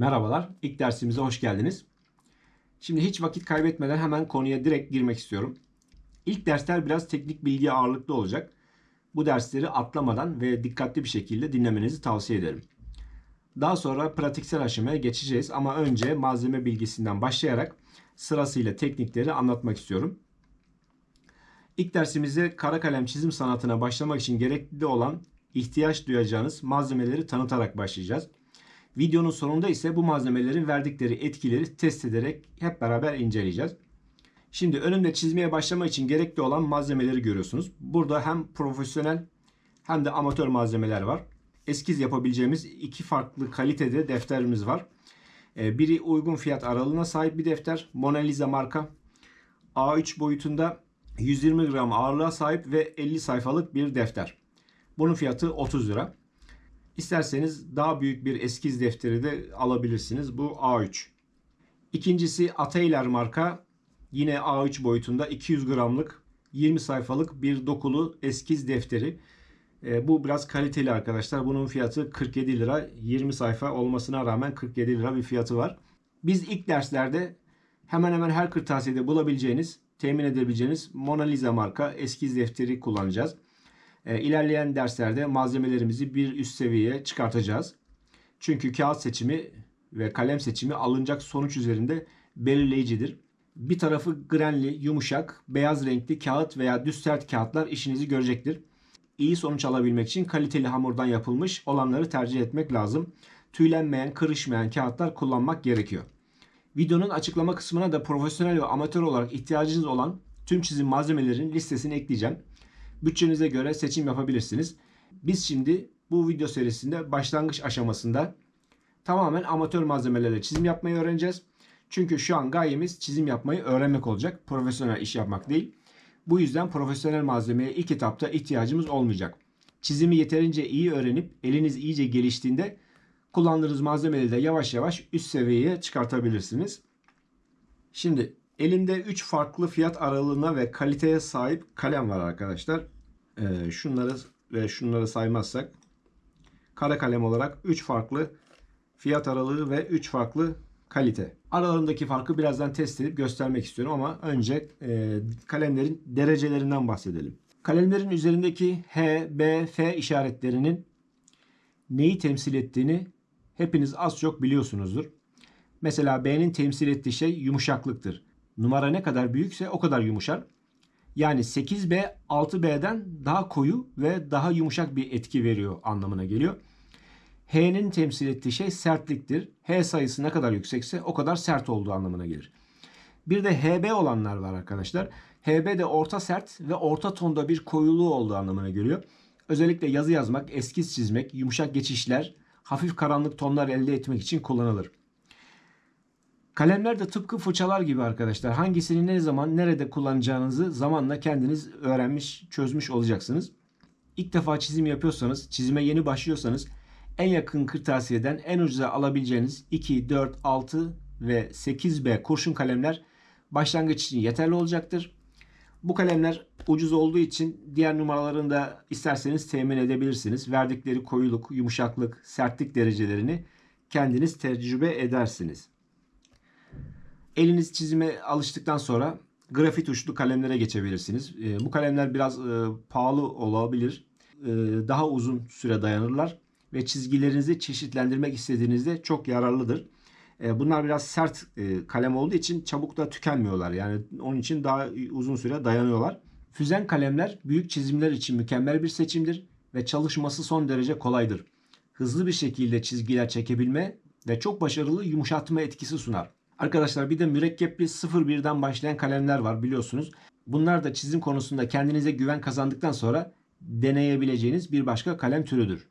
Merhabalar, ilk dersimize hoş geldiniz. Şimdi hiç vakit kaybetmeden hemen konuya direkt girmek istiyorum. İlk dersler biraz teknik bilgi ağırlıklı olacak. Bu dersleri atlamadan ve dikkatli bir şekilde dinlemenizi tavsiye ederim. Daha sonra pratiksel aşamaya geçeceğiz ama önce malzeme bilgisinden başlayarak sırasıyla teknikleri anlatmak istiyorum. İlk dersimizde kara kalem çizim sanatına başlamak için gerekli olan ihtiyaç duyacağınız malzemeleri tanıtarak başlayacağız. Videonun sonunda ise bu malzemelerin verdikleri etkileri test ederek hep beraber inceleyeceğiz. Şimdi önümde çizmeye başlamak için gerekli olan malzemeleri görüyorsunuz. Burada hem profesyonel hem de amatör malzemeler var. Eskiz yapabileceğimiz iki farklı kalitede defterimiz var. Ee, biri uygun fiyat aralığına sahip bir defter. Mona Lisa marka. A3 boyutunda 120 gram ağırlığa sahip ve 50 sayfalık bir defter. Bunun fiyatı 30 lira. İsterseniz daha büyük bir eskiz defteri de alabilirsiniz. Bu A3. İkincisi Ateyler marka. Yine A3 boyutunda 200 gramlık 20 sayfalık bir dokulu eskiz defteri. E, bu biraz kaliteli arkadaşlar. Bunun fiyatı 47 lira. 20 sayfa olmasına rağmen 47 lira bir fiyatı var. Biz ilk derslerde hemen hemen her kırtasiyede bulabileceğiniz, temin edebileceğiniz Mona Lisa marka eskiz defteri kullanacağız. E, ilerleyen derslerde malzemelerimizi bir üst seviyeye çıkartacağız. Çünkü kağıt seçimi ve kalem seçimi alınacak sonuç üzerinde belirleyicidir. Bir tarafı grenli, yumuşak, beyaz renkli kağıt veya düz sert kağıtlar işinizi görecektir. İyi sonuç alabilmek için kaliteli hamurdan yapılmış olanları tercih etmek lazım. Tüylenmeyen, kırışmayan kağıtlar kullanmak gerekiyor. Videonun açıklama kısmına da profesyonel ve amatör olarak ihtiyacınız olan tüm çizim malzemelerinin listesini ekleyeceğim. Bütçenize göre seçim yapabilirsiniz. Biz şimdi bu video serisinde başlangıç aşamasında tamamen amatör malzemelerle çizim yapmayı öğreneceğiz. Çünkü şu an gayemiz çizim yapmayı öğrenmek olacak. Profesyonel iş yapmak değil. Bu yüzden profesyonel malzemeye ilk etapta ihtiyacımız olmayacak. Çizimi yeterince iyi öğrenip eliniz iyice geliştiğinde kullandığınız malzemeleri de yavaş yavaş üst seviyeye çıkartabilirsiniz. Şimdi elimde 3 farklı fiyat aralığına ve kaliteye sahip kalem var arkadaşlar. Ee, şunları ve şunları saymazsak kara kalem olarak 3 farklı fiyat aralığı ve 3 farklı kalite. Aralarındaki farkı birazdan test edip göstermek istiyorum ama önce e, kalemlerin derecelerinden bahsedelim. Kalemlerin üzerindeki H, B, F işaretlerinin neyi temsil ettiğini hepiniz az çok biliyorsunuzdur. Mesela B'nin temsil ettiği şey yumuşaklıktır. Numara ne kadar büyükse o kadar yumuşar. Yani 8B 6B'den daha koyu ve daha yumuşak bir etki veriyor anlamına geliyor. H'nin temsil ettiği şey sertliktir. H sayısı ne kadar yüksekse o kadar sert olduğu anlamına gelir. Bir de HB olanlar var arkadaşlar. HB de orta sert ve orta tonda bir koyuluğu olduğu anlamına geliyor. Özellikle yazı yazmak, eskiz çizmek, yumuşak geçişler, hafif karanlık tonlar elde etmek için kullanılır. Kalemler de tıpkı fırçalar gibi arkadaşlar. Hangisini ne zaman nerede kullanacağınızı zamanla kendiniz öğrenmiş, çözmüş olacaksınız. İlk defa çizim yapıyorsanız, çizime yeni başlıyorsanız en yakın kırtasiyeden en ucuza alabileceğiniz 2, 4, 6 ve 8B kurşun kalemler başlangıç için yeterli olacaktır. Bu kalemler ucuz olduğu için diğer numaralarını da isterseniz temin edebilirsiniz. Verdikleri koyuluk, yumuşaklık, sertlik derecelerini kendiniz tecrübe edersiniz. Eliniz çizime alıştıktan sonra grafit uçlu kalemlere geçebilirsiniz. Ee, bu kalemler biraz e, pahalı olabilir. Ee, daha uzun süre dayanırlar ve çizgilerinizi çeşitlendirmek istediğinizde çok yararlıdır. Ee, bunlar biraz sert e, kalem olduğu için çabuk da tükenmiyorlar. Yani onun için daha uzun süre dayanıyorlar. Füzen kalemler büyük çizimler için mükemmel bir seçimdir ve çalışması son derece kolaydır. Hızlı bir şekilde çizgiler çekebilme ve çok başarılı yumuşatma etkisi sunar. Arkadaşlar bir de mürekkepli 01'den başlayan kalemler var biliyorsunuz. Bunlar da çizim konusunda kendinize güven kazandıktan sonra deneyebileceğiniz bir başka kalem türüdür.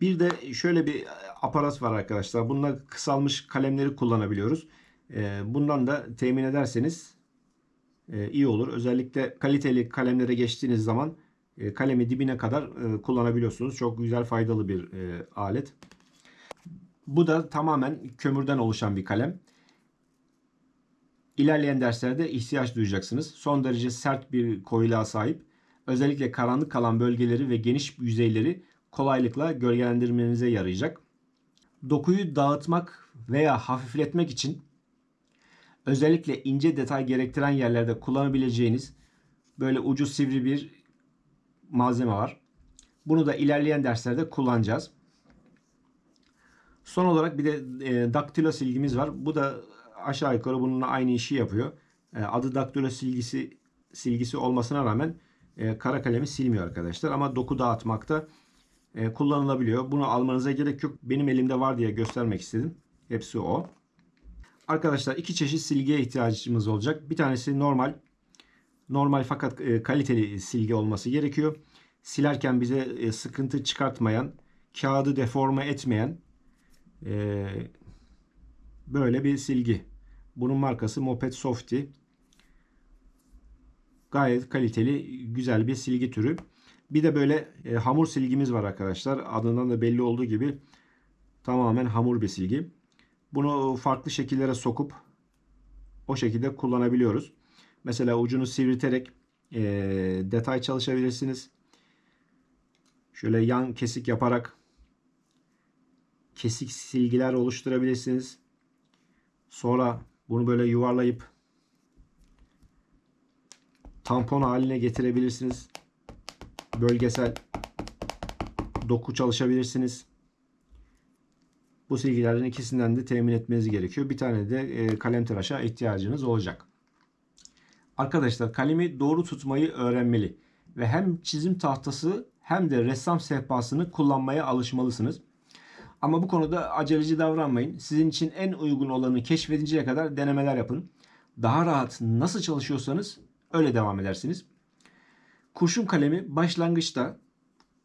Bir de şöyle bir aparat var arkadaşlar. Bununla kısalmış kalemleri kullanabiliyoruz. Ee, bundan da temin ederseniz e, iyi olur. Özellikle kaliteli kalemlere geçtiğiniz zaman e, kalemi dibine kadar e, kullanabiliyorsunuz. Çok güzel faydalı bir alet. Bu da tamamen kömürden oluşan bir kalem. İlerleyen derslerde ihtiyaç duyacaksınız. Son derece sert bir koyuluğa sahip. Özellikle karanlık kalan bölgeleri ve geniş yüzeyleri kolaylıkla gölgelendirmenize yarayacak. Dokuyu dağıtmak veya hafifletmek için özellikle ince detay gerektiren yerlerde kullanabileceğiniz böyle ucu sivri bir malzeme var. Bunu da ilerleyen derslerde kullanacağız. Son olarak bir de e, daktilo silgimiz var. Bu da aşağı yukarı bununla aynı işi yapıyor. E, adı daktilo silgisi silgisi olmasına rağmen e, kara kalemi silmiyor arkadaşlar. Ama doku dağıtmakta e, kullanılabiliyor. Bunu almanıza gerek yok. Benim elimde var diye göstermek istedim. Hepsi o. Arkadaşlar iki çeşit silgiye ihtiyacımız olacak. Bir tanesi normal. Normal fakat kaliteli silgi olması gerekiyor. Silerken bize sıkıntı çıkartmayan, kağıdı deforme etmeyen böyle bir silgi. Bunun markası Moped Softy. Gayet kaliteli, güzel bir silgi türü. Bir de böyle e, hamur silgimiz var arkadaşlar. Adından da belli olduğu gibi tamamen hamur bir silgi. Bunu farklı şekillere sokup o şekilde kullanabiliyoruz. Mesela ucunu sivrilterek e, detay çalışabilirsiniz. Şöyle yan kesik yaparak kesik silgiler oluşturabilirsiniz. Sonra bunu böyle yuvarlayıp tampon haline getirebilirsiniz. Bölgesel doku çalışabilirsiniz. Bu silgilerden ikisinden de temin etmeniz gerekiyor. Bir tane de e, kalem tıraşa ihtiyacınız olacak. Arkadaşlar kalemi doğru tutmayı öğrenmeli ve hem çizim tahtası hem de ressam sehpasını kullanmaya alışmalısınız. Ama bu konuda aceleci davranmayın. Sizin için en uygun olanı keşfedinceye kadar denemeler yapın. Daha rahat nasıl çalışıyorsanız öyle devam edersiniz. Kurşun kalemi başlangıçta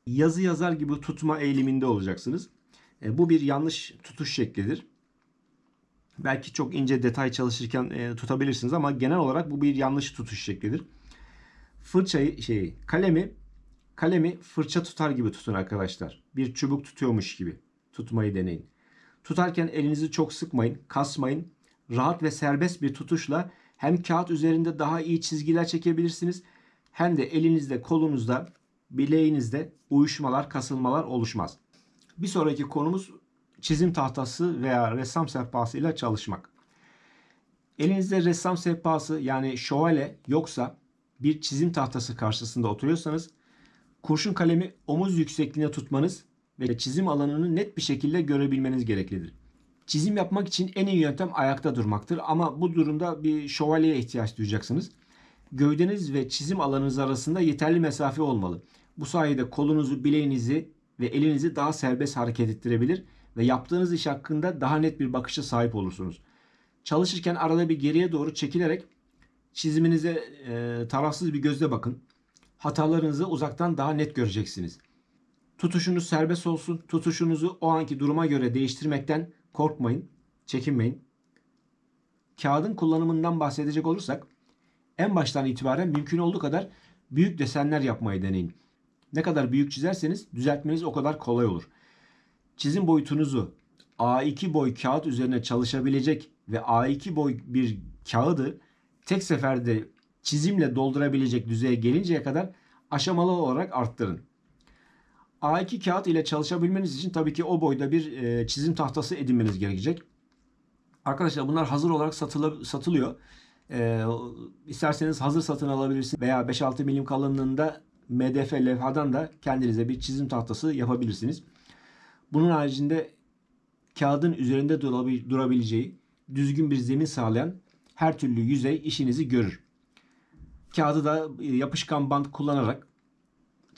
yazı yazar gibi tutma eğiliminde olacaksınız. E, bu bir yanlış tutuş şeklidir. Belki çok ince detay çalışırken e, tutabilirsiniz ama genel olarak bu bir yanlış tutuş şeklidir. Fırçayı şey kalemi kalemi fırça tutar gibi tutun arkadaşlar. Bir çubuk tutuyormuş gibi tutmayı deneyin. Tutarken elinizi çok sıkmayın, kasmayın. Rahat ve serbest bir tutuşla hem kağıt üzerinde daha iyi çizgiler çekebilirsiniz hem de elinizde, kolunuzda, bileğinizde uyuşmalar, kasılmalar oluşmaz. Bir sonraki konumuz çizim tahtası veya ressam sehpası ile çalışmak. Elinizde ressam sehpası yani şövalye yoksa bir çizim tahtası karşısında oturuyorsanız kurşun kalemi omuz yüksekliğine tutmanız ve çizim alanını net bir şekilde görebilmeniz gereklidir. Çizim yapmak için en iyi yöntem ayakta durmaktır ama bu durumda bir şövalyeye ihtiyaç duyacaksınız. Gövdeniz ve çizim alanınız arasında yeterli mesafe olmalı. Bu sayede kolunuzu, bileğinizi ve elinizi daha serbest hareket ettirebilir ve yaptığınız iş hakkında daha net bir bakışa sahip olursunuz. Çalışırken arada bir geriye doğru çekilerek çiziminize e, tarafsız bir gözle bakın. Hatalarınızı uzaktan daha net göreceksiniz. Tutuşunuz serbest olsun. Tutuşunuzu o anki duruma göre değiştirmekten korkmayın, çekinmeyin. Kağıdın kullanımından bahsedecek olursak en baştan itibaren mümkün olduğu kadar büyük desenler yapmayı deneyin. Ne kadar büyük çizerseniz düzeltmeniz o kadar kolay olur. Çizim boyutunuzu A2 boy kağıt üzerine çalışabilecek ve A2 boy bir kağıdı tek seferde çizimle doldurabilecek düzeye gelinceye kadar aşamalı olarak arttırın. A2 kağıt ile çalışabilmeniz için tabii ki o boyda bir e, çizim tahtası edinmeniz gerekecek. Arkadaşlar bunlar hazır olarak satılı, satılıyor. E, isterseniz hazır satın alabilirsiniz veya 5-6 milim kalınlığında MDF levhadan da kendinize bir çizim tahtası yapabilirsiniz. Bunun haricinde kağıdın üzerinde durabileceği düzgün bir zemin sağlayan her türlü yüzey işinizi görür. Kağıdı da e, yapışkan bant kullanarak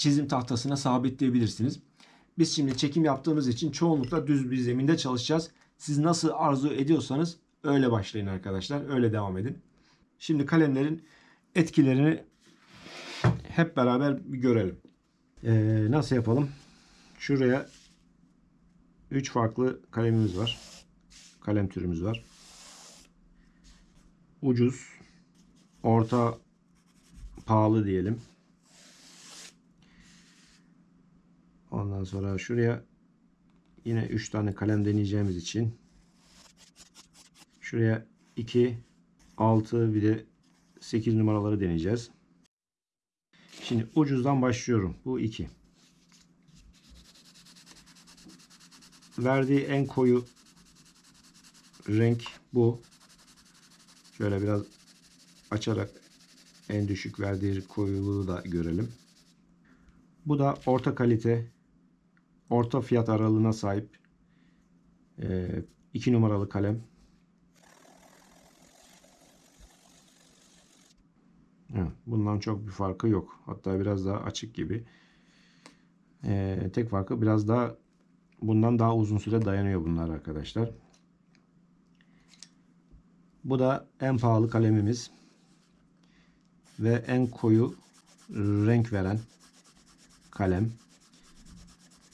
çizim tahtasına sabitleyebilirsiniz. Biz şimdi çekim yaptığımız için çoğunlukla düz bir zeminde çalışacağız. Siz nasıl arzu ediyorsanız öyle başlayın arkadaşlar. Öyle devam edin. Şimdi kalemlerin etkilerini hep beraber görelim. Ee, nasıl yapalım? Şuraya 3 farklı kalemimiz var. Kalem türümüz var. Ucuz, orta, pahalı diyelim. Ondan sonra şuraya yine 3 tane kalem deneyeceğimiz için şuraya 2, 6 bir de 8 numaraları deneyeceğiz. Şimdi ucuzdan başlıyorum. Bu 2. verdiği en koyu renk bu. Şöyle biraz açarak en düşük verdiği koyuluğu da görelim. Bu da orta kalite, orta fiyat aralığına sahip 2 numaralı kalem. Bundan çok bir farkı yok. Hatta biraz daha açık gibi. Ee, tek farkı biraz daha bundan daha uzun süre dayanıyor bunlar arkadaşlar. Bu da en pahalı kalemimiz. Ve en koyu renk veren kalem.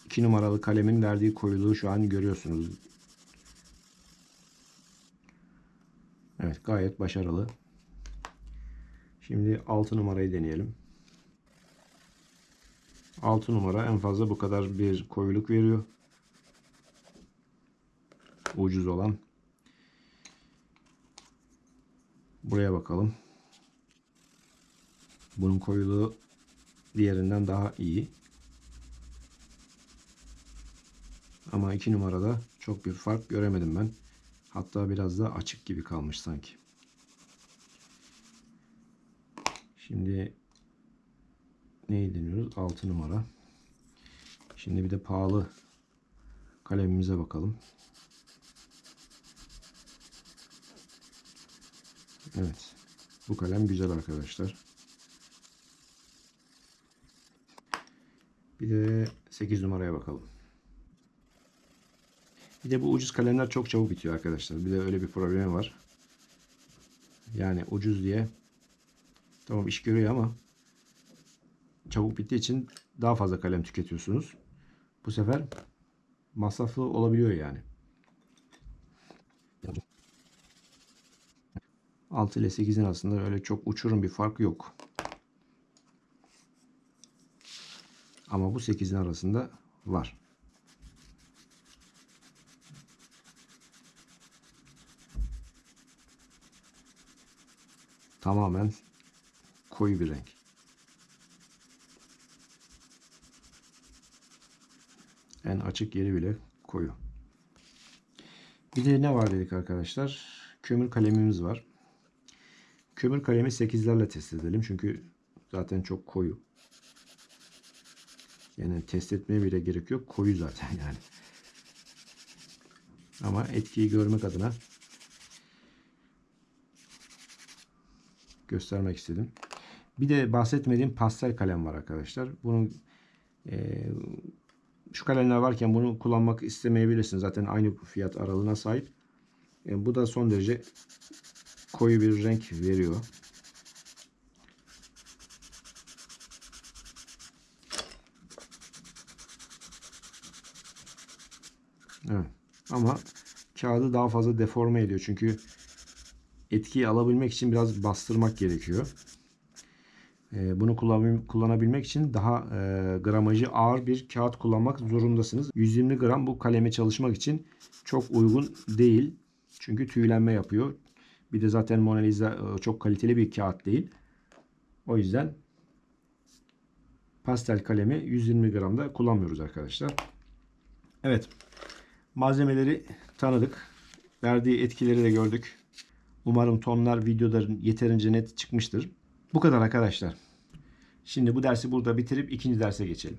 2 numaralı kalemin verdiği koyuluğu şu an görüyorsunuz. Evet gayet başarılı. Şimdi 6 numarayı deneyelim. 6 numara en fazla bu kadar bir koyuluk veriyor. Ucuz olan. Buraya bakalım. Bunun koyuluğu diğerinden daha iyi. Ama 2 numarada çok bir fark göremedim ben. Hatta biraz da açık gibi kalmış sanki. Şimdi neyi deniyoruz? 6 numara. Şimdi bir de pahalı kalemimize bakalım. Evet. Bu kalem güzel arkadaşlar. Bir de 8 numaraya bakalım. Bir de bu ucuz kalemler çok çabuk bitiyor arkadaşlar. Bir de öyle bir problemi var. Yani ucuz diye tamam iş görüyor ama çabuk bittiği için daha fazla kalem tüketiyorsunuz. Bu sefer masraflı olabiliyor yani. 6 ile 8'in arasında öyle çok uçurum bir fark yok. Ama bu 8'in arasında var. Tamamen koyu bir renk. En açık yeri bile koyu. Bir de ne var dedik arkadaşlar? Kömür kalemimiz var. Kömür kalemi 8'lerle test edelim. Çünkü zaten çok koyu. Yani test etmeye bile gerek yok. Koyu zaten yani. Ama etkiyi görmek adına göstermek istedim. Bir de bahsetmediğim pastel kalem var arkadaşlar. Bunun e, şu kalemler varken bunu kullanmak istemeyebilirsiniz. Zaten aynı fiyat aralığına sahip. E, bu da son derece koyu bir renk veriyor. Evet. Ama kağıdı daha fazla deforme ediyor. Çünkü etkiyi alabilmek için biraz bastırmak gerekiyor. Ee, bunu kullanabilmek için daha e, gramajı ağır bir kağıt kullanmak zorundasınız. 120 gram bu kaleme çalışmak için çok uygun değil. Çünkü tüylenme yapıyor. Bir de zaten Mona Lisa e, çok kaliteli bir kağıt değil. O yüzden pastel kalemi 120 gramda kullanmıyoruz arkadaşlar. Evet. Malzemeleri tanıdık. Verdiği etkileri de gördük. Umarım tonlar videoların yeterince net çıkmıştır. Bu kadar arkadaşlar. Şimdi bu dersi burada bitirip ikinci derse geçelim.